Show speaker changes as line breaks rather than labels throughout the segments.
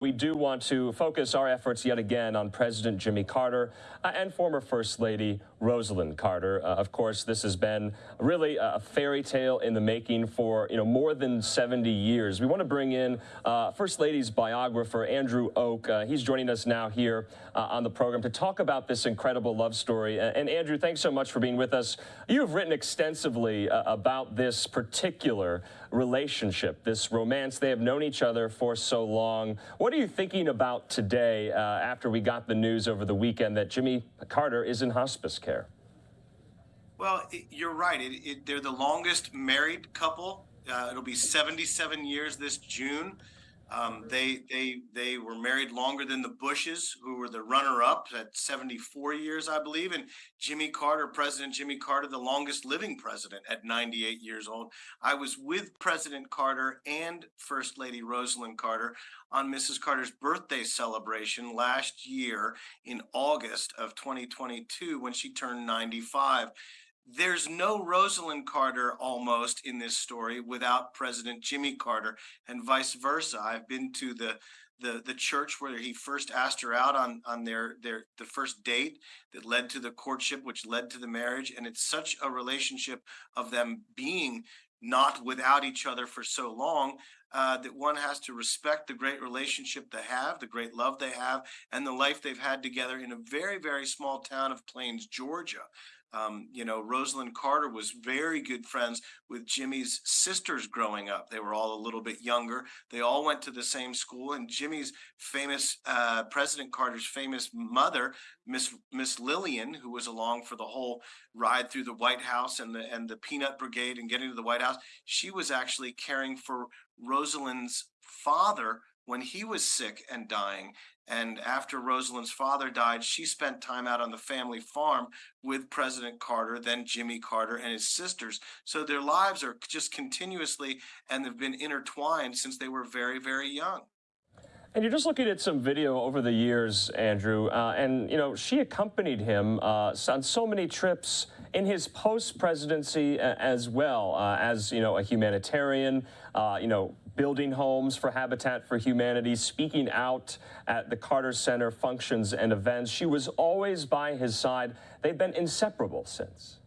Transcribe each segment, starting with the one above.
We do want to focus our efforts yet again on President Jimmy Carter uh, and former First Lady Rosalynn Carter. Uh, of course, this has been really a fairy tale in the making for you know more than 70 years. We want to bring in uh, First Lady's biographer Andrew Och. Uh, he's joining us now here uh, on the program to talk about this incredible love story. And Andrew, thanks so much for being with us. You have written extensively uh, about this particular relationship, this romance. They have known each other for so long. What are you thinking about today uh, after we got the news over the weekend that Jimmy Carter is in hospice care?
Well, it, you're right. It, it, they're the longest married couple. Uh, it'll be 77 years this June. Um, they they they were married longer than the Bushes, who were the runner-up at 74 years, I believe, and Jimmy Carter, President Jimmy Carter, the longest living president at 98 years old. I was with President Carter and First Lady Rosalynn Carter on Mrs. Carter's birthday celebration last year in August of 2022 when she turned 95 there's no Rosalynn Carter almost in this story without President Jimmy Carter and vice versa. I've been to the the the church where he first asked her out on on their their the first date that led to the courtship which led to the marriage and it's such a relationship of them being not without each other for so long uh, that one has to respect the great relationship they have, the great love they have, and the life they've had together in a very, very small town of Plains, Georgia. Um, you know, Rosalynn Carter was very good friends with Jimmy's sisters growing up. They were all a little bit younger. They all went to the same school, and Jimmy's famous uh, President Carter's famous mother, Miss Miss Lillian, who was along for the whole ride through the White House and the and the Peanut Brigade and getting to the White House, she was actually caring for Rosalynn's father when he was sick and dying. And after Rosalynn's father died, she spent time out on the family farm with President Carter, then Jimmy Carter and his sisters. So their lives are just continuously and they've been intertwined since they were very, very young.
And you're just looking at some video over the years, Andrew, uh, and you know she accompanied him uh, on so many trips in his post-presidency uh, as well uh, as you know a humanitarian, uh, you know building homes for Habitat for Humanity, speaking out at the Carter Center functions and events. She was always by his side. They've been inseparable since.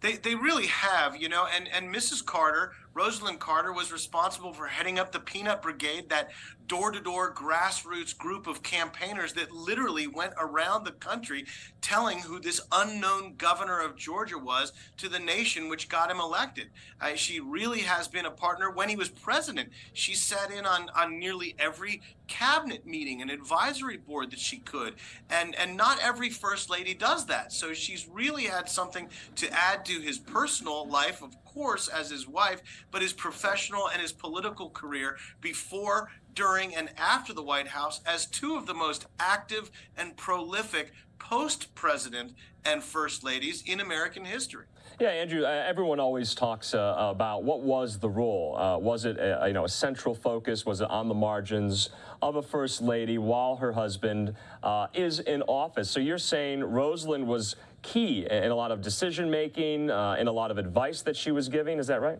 They, they really have, you know, and, and Mrs. Carter, Rosalynn Carter, was responsible for heading up the Peanut Brigade, that door to door grassroots group of campaigners that literally went around the country telling who this unknown governor of Georgia was to the nation, which got him elected. Uh, she really has been a partner. When he was president, she sat in on, on nearly every cabinet meeting and advisory board that she could. And, and not every first lady does that. So she's really had something to add to his personal life, of course, as his wife, but his professional and his political career before during, and after the White House as two of the most active and prolific post president and first ladies in American history.
Yeah, Andrew, uh, everyone always talks uh, about what was the role. Uh, was it a, you know, a central focus? Was it on the margins of a first lady while her husband uh, is in office? So you're saying Rosalynn was key in a lot of decision making, uh, in a lot of advice that she was giving. Is that right?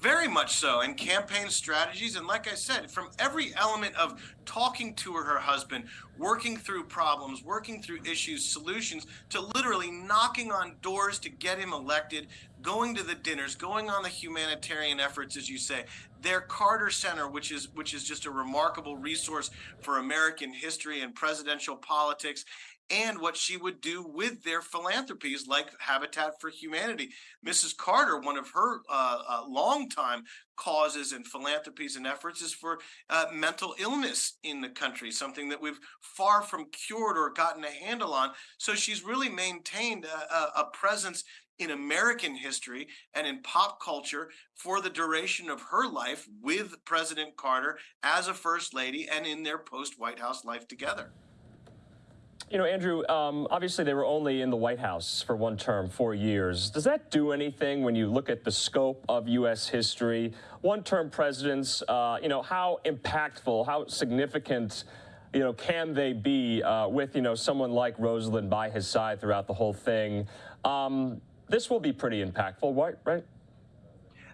Very much so, and campaign strategies. And like I said, from every element of talking to her husband, working through problems, working through issues, solutions, to literally knocking on doors to get him elected, going to the dinners, going on the humanitarian efforts, as you say. Their Carter Center, which is which is just a remarkable resource for American history and presidential politics, and what she would do with their philanthropies like Habitat for Humanity. Mrs. Carter, one of her uh, uh, longtime causes and philanthropies and efforts is for uh, mental illness in the country, something that we've far from cured or gotten a handle on. So she's really maintained a, a presence in American history and in pop culture for the duration of her life with President Carter as a first lady and in their post White House life together.
You know, Andrew, um, obviously they were only in the White House for one term, four years. Does that do anything when you look at the scope of U.S. history? One-term presidents, uh, you know, how impactful, how significant, you know, can they be uh, with, you know, someone like Rosalynn by his side throughout the whole thing? Um, this will be pretty impactful, right? right?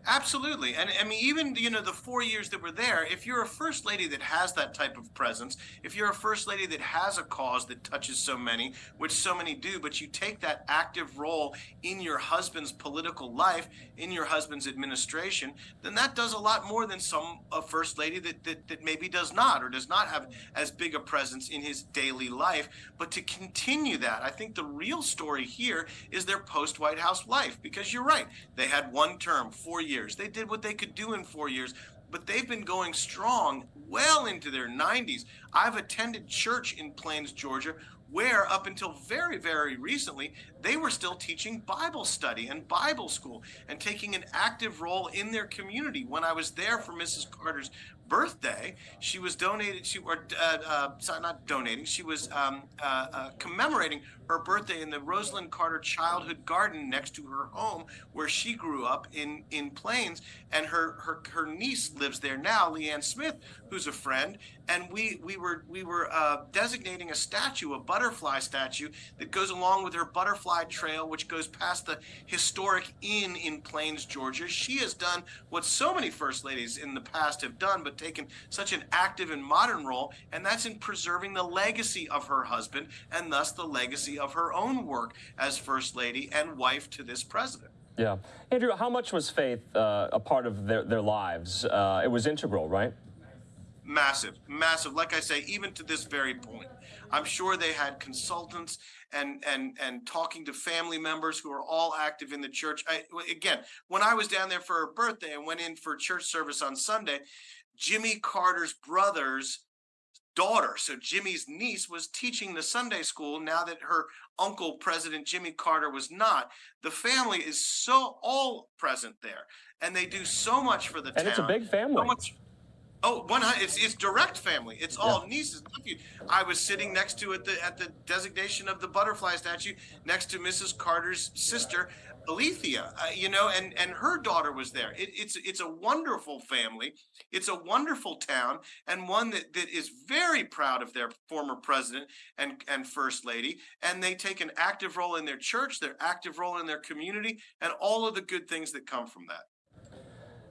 Absolutely. And I mean, even, you know, the four years that were there, if you're a first lady that has that type of presence, if you're a first lady that has a cause that touches so many, which so many do, but you take that active role in your husband's political life, in your husband's administration, then that does a lot more than some a first lady that, that, that maybe does not or does not have as big a presence in his daily life. But to continue that, I think the real story here is their post White House life, because you're right. They had one term, four years years. They did what they could do in four years, but they've been going strong well into their 90s. I've attended church in Plains, Georgia, where up until very, very recently, they were still teaching Bible study and Bible school and taking an active role in their community. When I was there for Mrs. Carter's birthday, she was donated, she or uh, uh, sorry, not donating, she was um, uh, uh, commemorating her birthday in the Rosalynn Carter Childhood Garden next to her home, where she grew up in in Plains, and her her her niece lives there now, Leanne Smith, who's a friend, and we we were we were uh, designating a statue, a butterfly statue that goes along with her butterfly trail, which goes past the historic inn in Plains, Georgia. She has done what so many first ladies in the past have done, but taken such an active and modern role, and that's in preserving the legacy of her husband and thus the legacy of her own work as First Lady and wife to this president.
Yeah. Andrew, how much was faith uh, a part of their, their lives? Uh, it was integral, right?
Massive, massive. Like I say, even to this very point, I'm sure they had consultants and and and talking to family members who are all active in the church. I, again, when I was down there for her birthday and went in for church service on Sunday, Jimmy Carter's brother's daughter. So Jimmy's niece was teaching the Sunday school now that her uncle, President Jimmy Carter, was not. The family is so all present there, and they do so much for the
and
town.
And it's a big family.
So much, Oh, one it's it's direct family. It's all yeah. nieces, nephews. I was sitting next to at the at the designation of the butterfly statue next to Mrs. Carter's sister, Alethea. Uh, you know, and and her daughter was there. It, it's it's a wonderful family. It's a wonderful town, and one that, that is very proud of their former president and and first lady. And they take an active role in their church, their active role in their community, and all of the good things that come from that.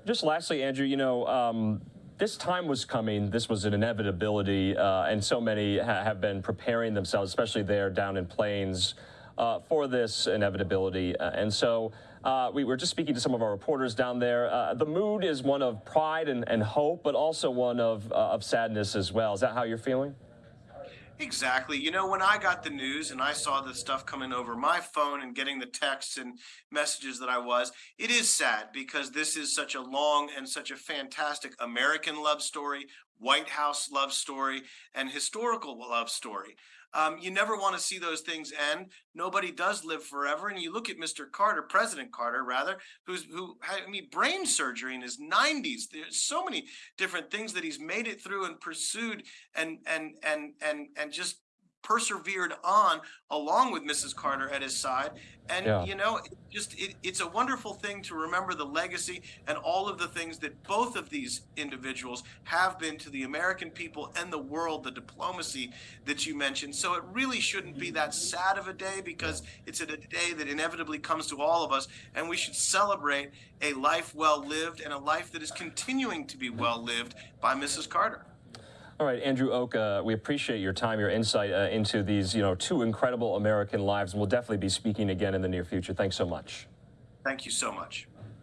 Just lastly, Andrew, you know. Um, this time was coming. This was an inevitability, uh, and so many ha have been preparing themselves, especially there down in Plains, uh, for this inevitability. Uh, and so uh, we were just speaking to some of our reporters down there. Uh, the mood is one of pride and, and hope, but also one of, uh, of sadness as well. Is that how you're feeling?
Exactly. You know, when I got the news and I saw the stuff coming over my phone and getting the texts and messages that I was, it is sad because this is such a long and such a fantastic American love story, White House love story, and historical love story. Um, you never want to see those things end. Nobody does live forever. And you look at Mr. Carter, President Carter, rather, who's who had I mean, brain surgery in his 90s. There's so many different things that he's made it through and pursued and and and and and just persevered on along with Mrs. Carter at his side. And, yeah. you know, it just it, it's a wonderful thing to remember the legacy and all of the things that both of these individuals have been to the American people and the world, the diplomacy that you mentioned. So it really shouldn't be that sad of a day because it's a day that inevitably comes to all of us. And we should celebrate a life well lived and a life that is continuing to be well lived by Mrs. Carter.
All right, Andrew Och, uh, we appreciate your time, your insight uh, into these, you know, two incredible American lives, and we'll definitely be speaking again in the near future. Thanks so much.
Thank you so much.